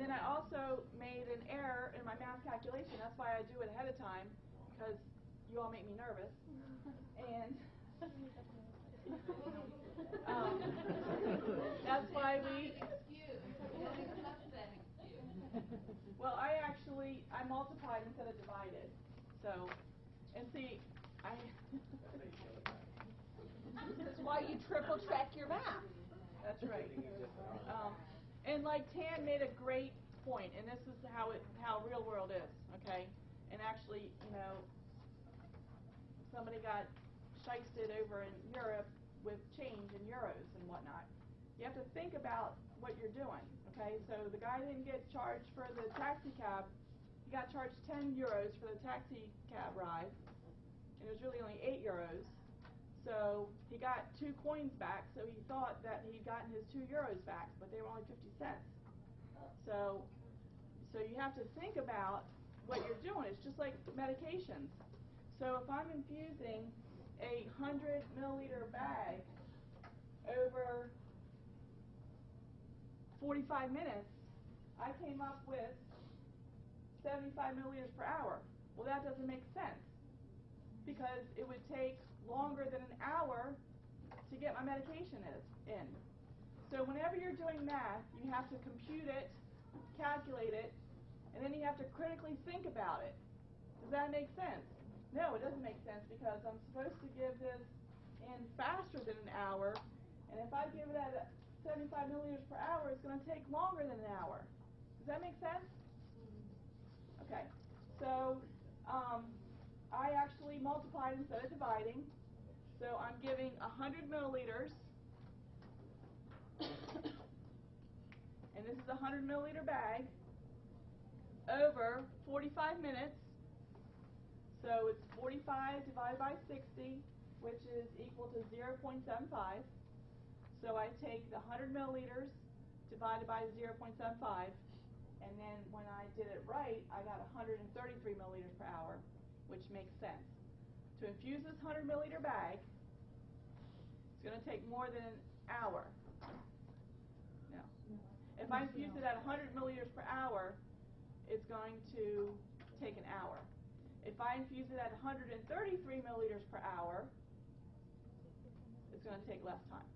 And then I also made an error in my math calculation. That's why I do it ahead of time, because you all make me nervous. And um, that's why we. Well, I actually I multiplied instead of divided. So, and see, I. This is why you triple check your math. That's right. Um, and like Tan made a great point, and this is how it how real world is, okay? And actually, you know, somebody got shysted over in Europe with change in euros and whatnot. You have to think about what you're doing, okay? So the guy didn't get charged for the taxi cab. He got charged 10 euros for the taxi cab ride, and it was really only 8 euros. So he got two coins back, so he thought that he'd gotten his two euros back, but they were only 50 cents. So, so you have to think about what you're doing. It's just like medications. So if I'm infusing a 100 milliliter bag over 45 minutes, I came up with 75 milliliters per hour. Well, that doesn't make sense because it would take longer than an hour to get my medication is, in. So whenever you're doing math, you have to compute it, calculate it, and then you have to critically think about it. Does that make sense? No, it doesn't make sense because I'm supposed to give this in faster than an hour, and if I give it at 75 milliliters per hour, it's going to take longer than an hour. Does that make sense? Mm-hmm. Okay. So multiplied instead of dividing. So I'm giving 100 milliliters, and this is a 100 milliliter bag, over 45 minutes. So it's 45 divided by 60, which is equal to 0.75. So I take the 100 milliliters divided by 0.75, and then when I did it right, I got 133 milliliters per hour, which makes sense. To infuse this 100 milliliter bag, it's going to take more than an hour. No. If I infuse it at 100 milliliters per hour, it's going to take an hour. If I infuse it at 133 milliliters per hour, it's going to take less time.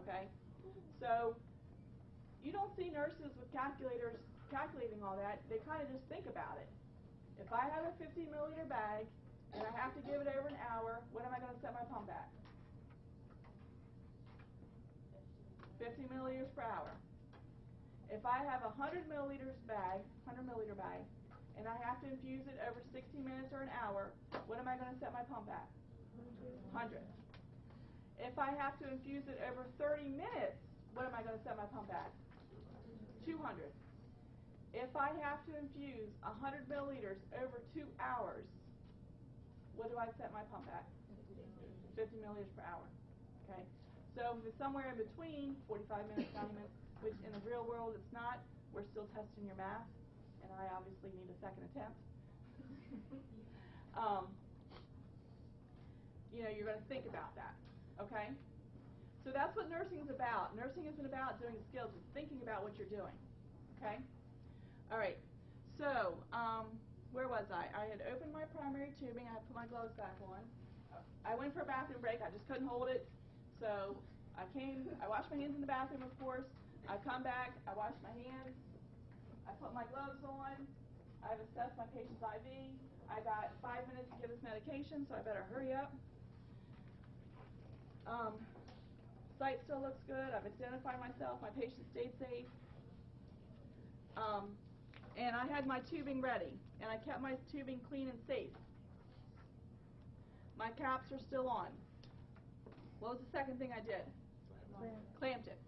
Okay? So you don't see nurses with calculators calculating all that. They kind of just think about it. If I have a 50 milliliter bag and I have to give it over an hour, what am I going to set my pump at? 50 milliliters per hour. If I have a 100 milliliters bag, 100 milliliter bag, and I have to infuse it over 60 minutes or an hour, what am I going to set my pump at? 100. If I have to infuse it over 30 minutes, what am I going to set my pump at? 200. If I have to infuse 100 milliliters over two hours, what do I set my pump at? 50 milliliters per hour. Okay? So if it's somewhere in between, 45 minutes, 90 minutes, which in the real world it's not, we're still testing your math, and I obviously need a second attempt. um, you know, you're going to think about that. Okay? So that's what nursing is about. Nursing isn't about doing skills, it's thinking about what you're doing. Okay? All right. So, um, where was I? I had opened my primary tubing. I had put my gloves back on. I went for a bathroom break. I just couldn't hold it. So I came, I washed my hands in the bathroom, of course. I come back, I wash my hands. I put my gloves on. I've assessed my patient's IV. I got five minutes to give this medication, so I better hurry up. Um, site still looks good. I've identified myself. My patient stayed safe. Um, and I had my tubing ready, and I kept my tubing clean and safe. My caps are still on. What was the second thing I did? Clamp. Clamped it.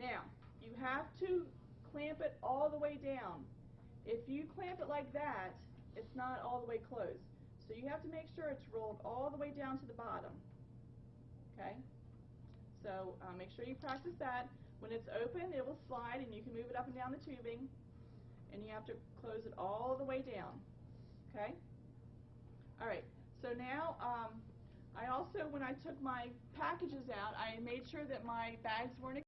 Now, you have to clamp it all the way down. If you clamp it like that, it's not all the way closed. So you have to make sure it's rolled all the way down to the bottom. Okay? So uh, make sure you practice that. When it's open, it will slide and you can move it up and down the tubing. And you have to close it all the way down. Okay? All right. So now, um, I also, when I took my packages out, I made sure that my bags weren't